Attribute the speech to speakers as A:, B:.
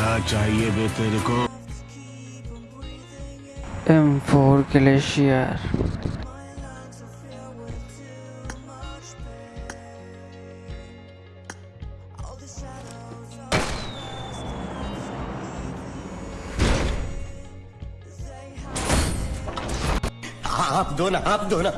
A: क्या चाहिए बे तेरे को
B: M4 Glacier
C: आप दो ना आप दो ना